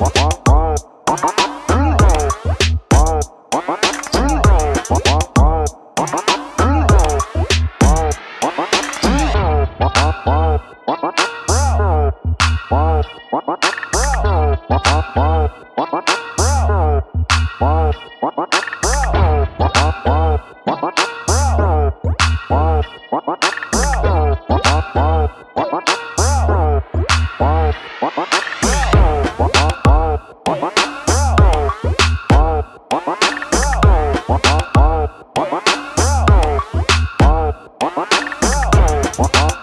What? Uh-uh.